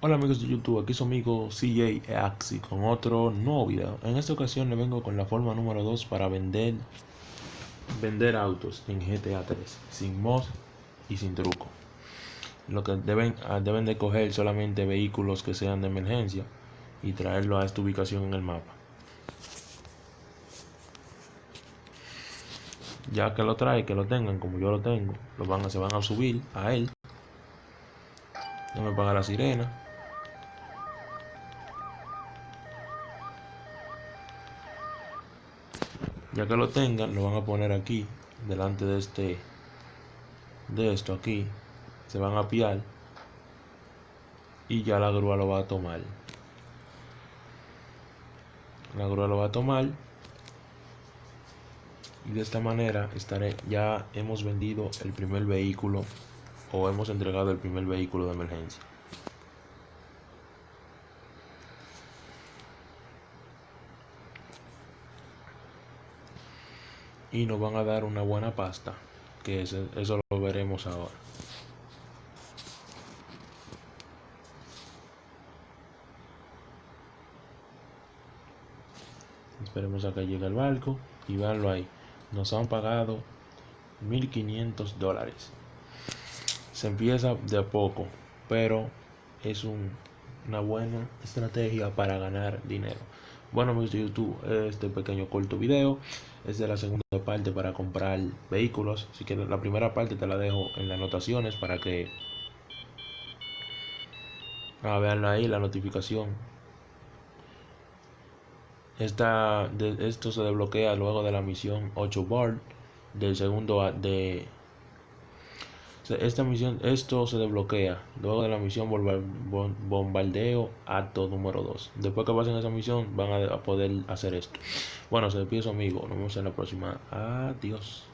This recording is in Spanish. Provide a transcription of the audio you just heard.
Hola amigos de YouTube, aquí su amigo CJ Axi con otro nuevo video. En esta ocasión le vengo con la forma número 2 para vender vender autos en GTA 3 sin mod y sin truco. Lo que deben, ah, deben de coger solamente vehículos que sean de emergencia y traerlo a esta ubicación en el mapa. Ya que lo trae, que lo tengan como yo lo tengo, lo van a, se van a subir a él. Déjame apagar la sirena. Ya que lo tengan lo van a poner aquí delante de este de esto aquí. Se van a piar y ya la grúa lo va a tomar. La grúa lo va a tomar. Y de esta manera estaré ya hemos vendido el primer vehículo o hemos entregado el primer vehículo de emergencia y nos van a dar una buena pasta que eso, eso lo veremos ahora. Esperemos a que llegue el barco y veanlo ahí. Nos han pagado 1500 dólares. Se empieza de a poco pero es un, una buena estrategia para ganar dinero. Bueno amigos de youtube este pequeño corto video es de la segunda parte para comprar vehículos. Así que la primera parte te la dejo en las anotaciones para que ah, vean ahí la notificación. Esta, esto se desbloquea luego de la misión 8 bar del segundo de esta misión esto se desbloquea luego de la misión bombardeo acto número 2 después que pasen esa misión van a poder hacer esto. Bueno se despide su amigo. Nos vemos en la próxima. Adiós